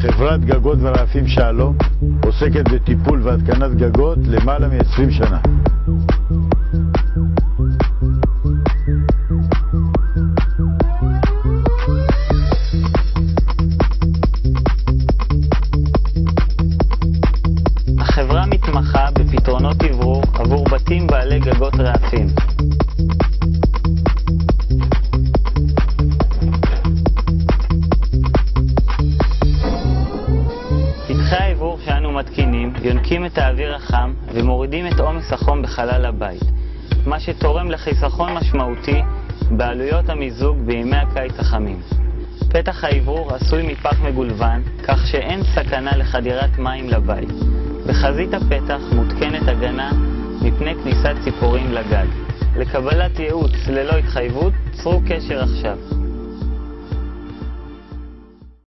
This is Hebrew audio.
חברת גגות ורעפים שלום עוסקת בטיפול והתקנת גגות למעלה מ-20 שנה. החברה מתמחה בפתרונות אוורור עבור בתים בעלי גגות רעפים. מתקינים יונקים את האוויר החם ומורידים את עומס החום בחלל הבית, מה שתורם לחיסכון משמעותי בעלויות המיזוג בימי הקיץ החמים. פתח האוורור עשוי מפח מגולבן, כך שאין סכנה לחדירת מים לבית. בחזית הפתח מותקנת הגנה מפני כניסת ציפורים לגג. לקבלת ייעוץ ללא התחייבות, צרו קשר עכשיו.